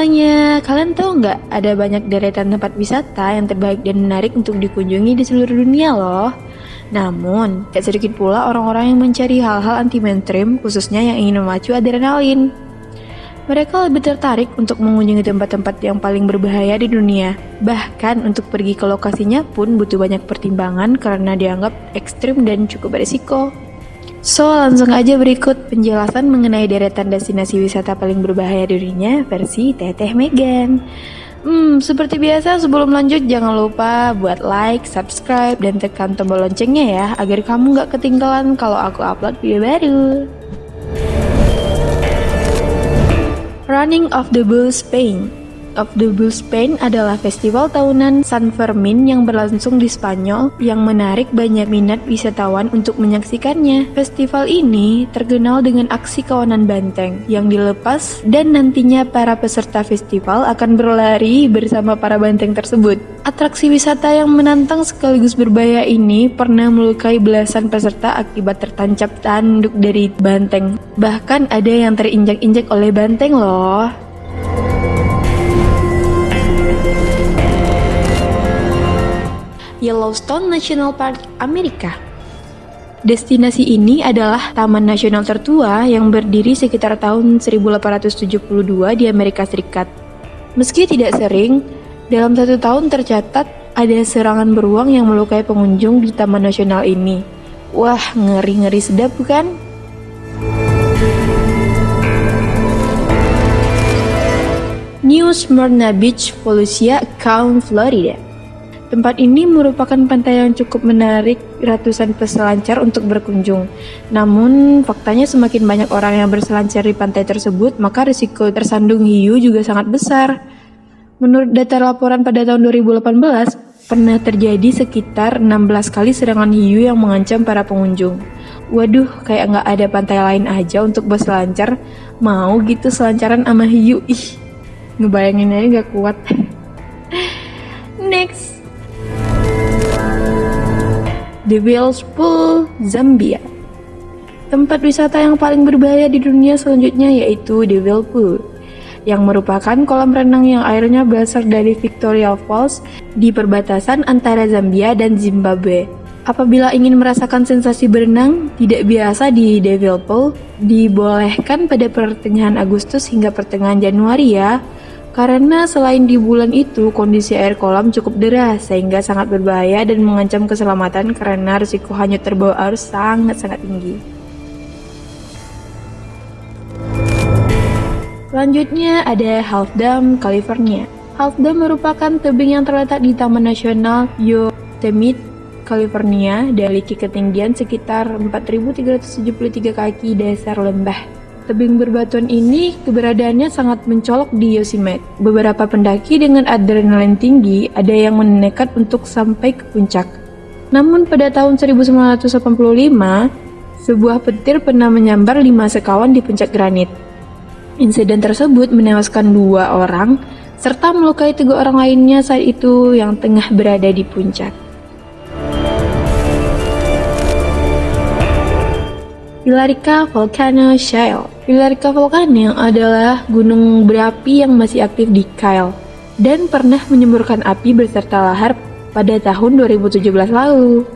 Kalian tahu nggak ada banyak deretan tempat wisata yang terbaik dan menarik untuk dikunjungi di seluruh dunia loh. Namun, tak sedikit pula orang-orang yang mencari hal-hal anti mainstream khususnya yang ingin memacu adrenalin. Mereka lebih tertarik untuk mengunjungi tempat-tempat yang paling berbahaya di dunia. Bahkan untuk pergi ke lokasinya pun butuh banyak pertimbangan karena dianggap ekstrim dan cukup berisiko. So, langsung aja berikut penjelasan mengenai deretan destinasi wisata paling berbahaya di dunia versi Teteh Megan. Hmm, seperti biasa sebelum lanjut jangan lupa buat like, subscribe, dan tekan tombol loncengnya ya agar kamu gak ketinggalan kalau aku upload video baru. Running of the Bulls Spain of the Bull Spain adalah festival tahunan San Fermin yang berlangsung di Spanyol yang menarik banyak minat wisatawan untuk menyaksikannya. Festival ini terkenal dengan aksi kawanan banteng yang dilepas dan nantinya para peserta festival akan berlari bersama para banteng tersebut. Atraksi wisata yang menantang sekaligus berbahaya ini pernah melukai belasan peserta akibat tertancap tanduk dari banteng. Bahkan ada yang terinjak-injak oleh banteng loh. Yellowstone National Park, Amerika. Destinasi ini adalah taman nasional tertua yang berdiri sekitar tahun 1872 di Amerika Serikat. Meski tidak sering, dalam satu tahun tercatat ada serangan beruang yang melukai pengunjung di taman nasional ini. Wah, ngeri-ngeri sedap bukan? New Smyrna Beach, Volusia, Count, Florida. Tempat ini merupakan pantai yang cukup menarik ratusan peselancar untuk berkunjung. Namun, faktanya semakin banyak orang yang berselancar di pantai tersebut, maka risiko tersandung hiu juga sangat besar. Menurut data laporan pada tahun 2018, pernah terjadi sekitar 16 kali serangan hiu yang mengancam para pengunjung. Waduh, kayak nggak ada pantai lain aja untuk berselancar. Mau gitu selancaran sama hiu, ih. Ngebayangin aja nggak kuat. Devil's Pool, Zambia. Tempat wisata yang paling berbahaya di dunia selanjutnya yaitu Devil Pool, yang merupakan kolam renang yang airnya berasal dari Victoria Falls di perbatasan antara Zambia dan Zimbabwe. Apabila ingin merasakan sensasi berenang tidak biasa di Devil Pool, dibolehkan pada pertengahan Agustus hingga pertengahan Januari ya. Karena selain di bulan itu kondisi air kolam cukup deras sehingga sangat berbahaya dan mengancam keselamatan karena risiko hanyut terbawa arus sangat-sangat tinggi. Selanjutnya ada Half Dome, California. Half Dome merupakan tebing yang terletak di Taman Nasional Yosemite, California, memiliki ketinggian sekitar 4.373 kaki dasar lembah. Tebing berbatuan ini keberadaannya sangat mencolok di Yosemite. Beberapa pendaki dengan adrenalin tinggi ada yang menekat untuk sampai ke puncak. Namun pada tahun 1985, sebuah petir pernah menyambar lima sekawan di puncak granit. Insiden tersebut menewaskan dua orang serta melukai tiga orang lainnya saat itu yang tengah berada di puncak. Pilarica Volcano Shale Pilarica Volcano adalah gunung berapi yang masih aktif di Kyle dan pernah menyemburkan api berserta lahar pada tahun 2017 lalu.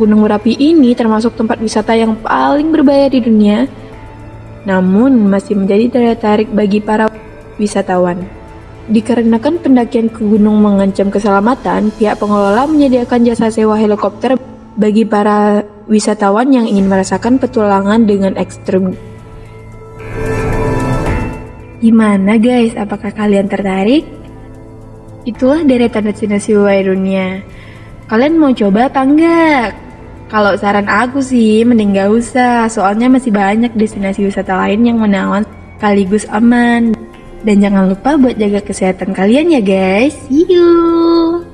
Gunung berapi ini termasuk tempat wisata yang paling berbahaya di dunia, namun masih menjadi daya tarik bagi para wisatawan. Dikarenakan pendakian ke gunung mengancam keselamatan, pihak pengelola menyediakan jasa sewa helikopter bagi para wisatawan yang ingin merasakan petualangan dengan ekstrim. Gimana guys, apakah kalian tertarik? Itulah deretan destinasi wisata dunia. Kalian mau coba apa enggak? Kalau saran aku sih, mending gak usah, soalnya masih banyak destinasi wisata lain yang menawan sekaligus aman. Dan jangan lupa buat jaga kesehatan kalian ya guys. See you!